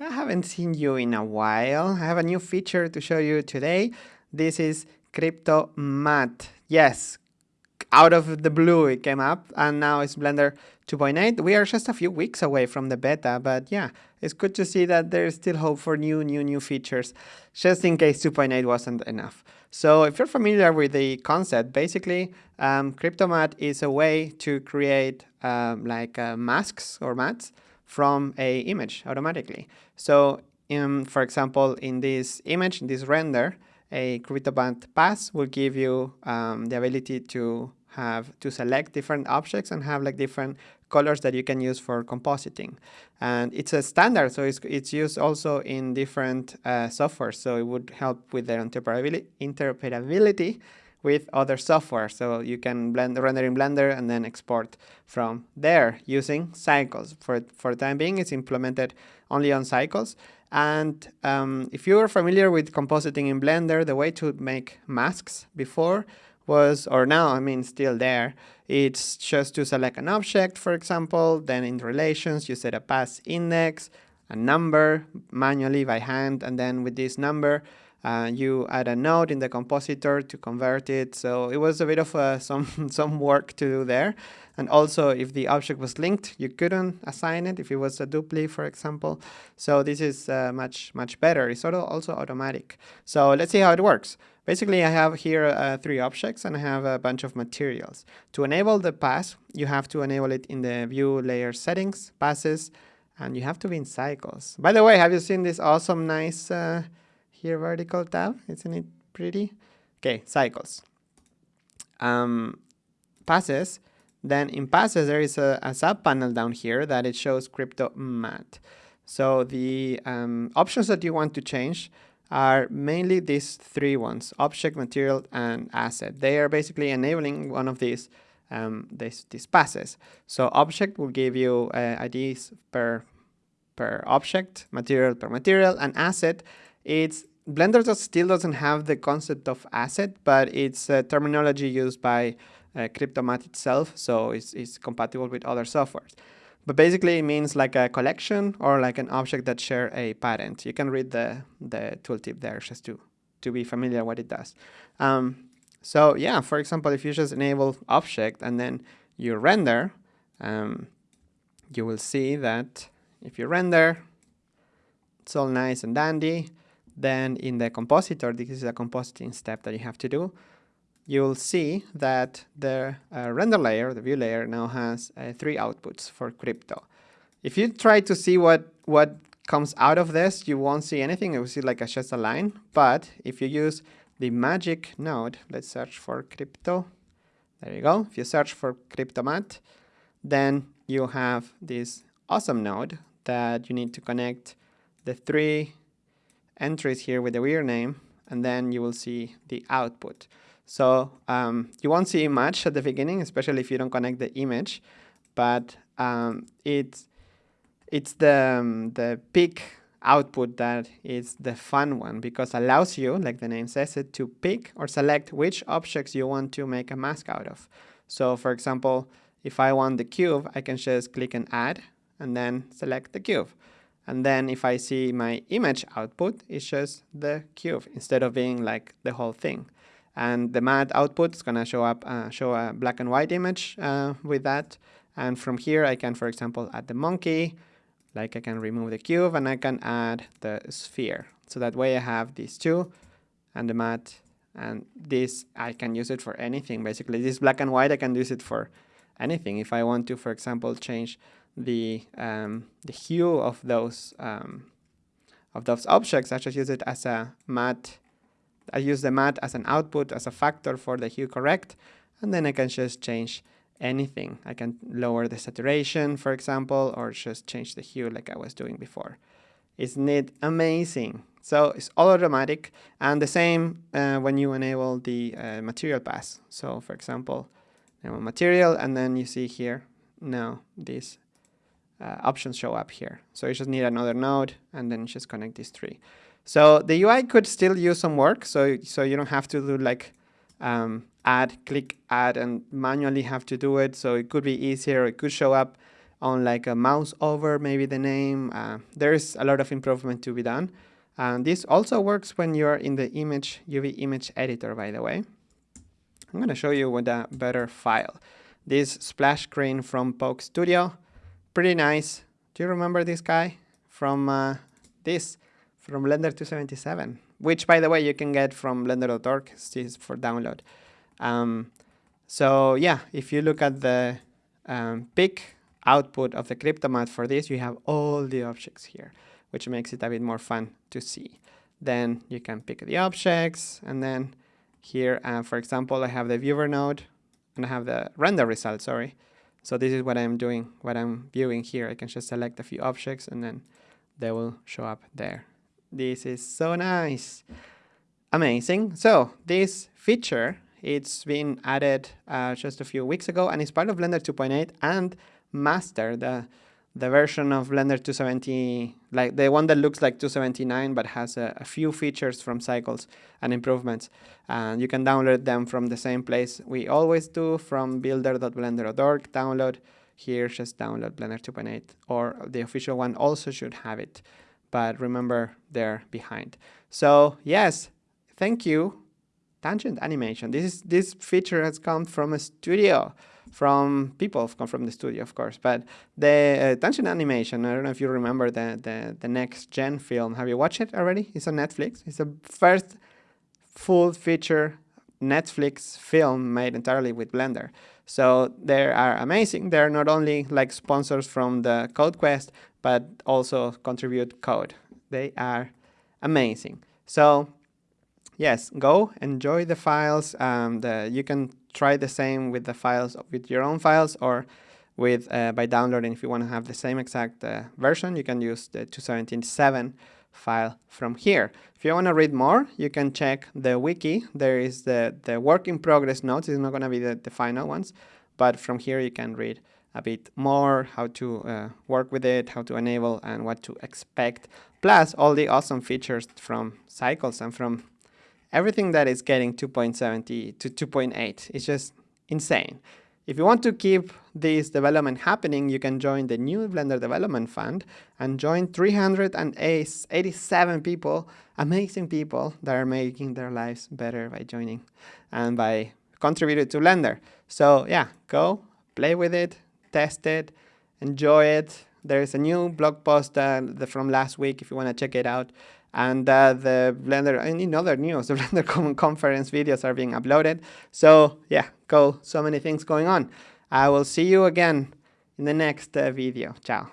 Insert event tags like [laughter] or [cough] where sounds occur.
I haven't seen you in a while. I have a new feature to show you today. This is Crypto Matte. Yes, out of the blue it came up and now it's Blender 2.8. We are just a few weeks away from the beta, but yeah, it's good to see that there's still hope for new, new, new features, just in case 2.8 wasn't enough. So if you're familiar with the concept, basically um, Crypto Matte is a way to create um, like uh, masks or mats from a image automatically. So in, for example, in this image, in this render, a Crypto Matte pass will give you um, the ability to have to select different objects and have like different colors that you can use for compositing. And it's a standard, so it's, it's used also in different uh, software. So it would help with the interoperability, interoperability with other software. So you can blend render in Blender and then export from there using cycles. For, for the time being, it's implemented only on cycles. And um, if you are familiar with compositing in Blender, the way to make masks before was, or now, I mean, still there, it's just to select an object, for example, then in relations, you set a pass index, a number manually by hand, and then with this number, uh, you add a node in the compositor to convert it. So it was a bit of uh, [laughs] some, some work to do there. And also if the object was linked, you couldn't assign it if it was a dupli, for example. So this is uh, much, much better. It's sort of also automatic. So let's see how it works. Basically, I have here uh, three objects and I have a bunch of materials. To enable the pass, you have to enable it in the view layer settings, passes, and you have to be in cycles. By the way, have you seen this awesome, nice uh, here vertical tab. Isn't it pretty? Okay, cycles. Um, passes. Then in passes, there is a, a sub panel down here that it shows crypto matte. So the um, options that you want to change are mainly these three ones, object, material, and asset. They are basically enabling one of these um, these, these passes. So object will give you uh, IDs per, per object, material per material, and asset it's Blender does, still doesn't have the concept of asset, but it's a terminology used by uh, Crypto Matte itself, so it's, it's compatible with other softwares. But basically it means like a collection or like an object that share a parent. You can read the, the tooltip there just to, to be familiar what it does. Um, so yeah, for example, if you just enable object and then you render, um, you will see that if you render, it's all nice and dandy. Then in the compositor, this is a compositing step that you have to do, you'll see that the uh, render layer, the view layer, now has uh, three outputs for crypto. If you try to see what, what comes out of this, you won't see anything. You will see like a, just a line. But if you use the magic node, let's search for crypto. There you go. If you search for crypto matte, then you have this awesome node that you need to connect the three entries here with the weird name, and then you will see the output. So um, you won't see much at the beginning, especially if you don't connect the image, but um, it's, it's the, um, the pick output that is the fun one because allows you, like the name says it, to pick or select which objects you want to make a mask out of. So for example, if I want the cube, I can just click and add and then select the cube. And then if I see my image output, it's just the cube instead of being like the whole thing. And the mat output is gonna show up, uh, show a black and white image uh, with that. And from here, I can, for example, add the monkey, like I can remove the cube and I can add the sphere. So that way I have these two and the mat and this, I can use it for anything. Basically, this black and white, I can use it for anything. If I want to, for example, change the um, the hue of those um, of those objects. I just use it as a mat. I use the mat as an output as a factor for the hue correct, and then I can just change anything. I can lower the saturation, for example, or just change the hue like I was doing before. Isn't it amazing? So it's all automatic, and the same uh, when you enable the uh, material pass. So for example, material, and then you see here now this uh, options show up here. So you just need another node and then just connect these three. So the UI could still use some work. So, so you don't have to do like um, add, click add and manually have to do it. So it could be easier. It could show up on like a mouse over maybe the name. Uh, there's a lot of improvement to be done. And this also works when you're in the image UV image editor, by the way. I'm going to show you with a better file. This splash screen from Pokedstudio, pretty nice. Do you remember this guy from uh, this, from Blender 277, which by the way you can get from blender.org, for download. Um, so yeah, if you look at the um, pick output of the Cryptomatte for this, you have all the objects here which makes it a bit more fun to see. Then you can pick the objects, and then here, uh, for example, I have the viewer node, and I have the render result, sorry. So this is what I'm doing, what I'm viewing here. I can just select a few objects, and then they will show up there. This is so nice. Amazing. So this feature, it's been added uh, just a few weeks ago, and it's part of Blender 2.8 and Master, the the version of Blender 270, like the one that looks like 279 but has a, a, few features from cycles and improvements. And you can download them from the same place we always do from builder.blender.org download. Here, just download Blender 2.8 or the official one also should have it. But remember, they're behind. So yes, thank you, Tangent Animation. This is this feature has come from a studio from people come from the studio, of course. But the uh, Animation, I don't know if you remember the, the, the next gen film. Have you watched it already? It's on Netflix. It's the first full feature Netflix film made entirely with Blender. So they are amazing. They're not only like sponsors from the Code Quest, but also contribute code. They are amazing. So yes, go enjoy the files. Um, the, you can try the same with the files with your own files or with uh, by downloading if you want to have the same exact uh, version you can use the 217.7 file from here if you want to read more you can check the wiki there is the the work in progress notes it's not going to be the, the final ones but from here you can read a bit more how to uh, work with it how to enable and what to expect plus all the awesome features from cycles and from everything that is getting 2.70 to 2.8 is just insane. If you want to keep this development happening, you can join the new Blender Development Fund and join 387 people, amazing people that are making their lives better by joining and by contributing to Blender. So yeah, go play with it, test it, enjoy it. There's a new blog post uh, from last week if you want to check it out and uh, the Blender, and in other news, the [laughs] Blender conference videos are being uploaded. So yeah, go, so many things going on. I will see you again in the next uh, video. Ciao.